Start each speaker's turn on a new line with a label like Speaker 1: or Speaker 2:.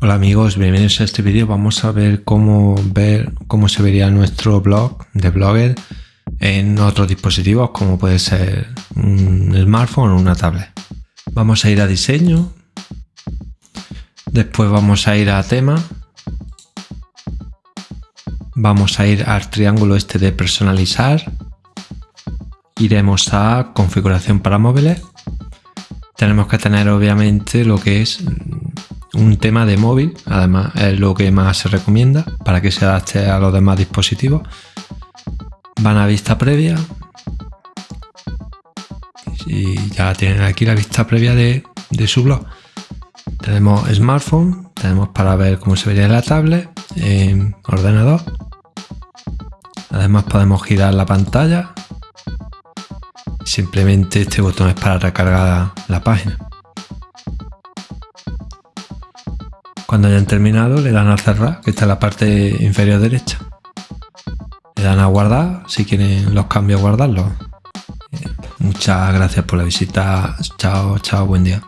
Speaker 1: Hola amigos, bienvenidos a este vídeo. Vamos a ver cómo ver cómo se vería nuestro blog de Blogger en otros dispositivos como puede ser un smartphone o una tablet. Vamos a ir a diseño, después vamos a ir a tema, vamos a ir al triángulo este de personalizar, iremos a configuración para móviles, tenemos que tener obviamente lo que es un tema de móvil, además es lo que más se recomienda para que se adapte a los demás dispositivos. Van a vista previa y ya tienen aquí la vista previa de, su blog. Tenemos smartphone, tenemos para ver cómo se vería en la tablet, en ordenador. Además podemos girar la pantalla. Simplemente este botón es para recargar la página. Cuando hayan terminado le dan a cerrar, que está en la parte inferior derecha. Le dan a guardar, si quieren los cambios guardarlos. Muchas gracias por la visita. Chao, chao, buen día.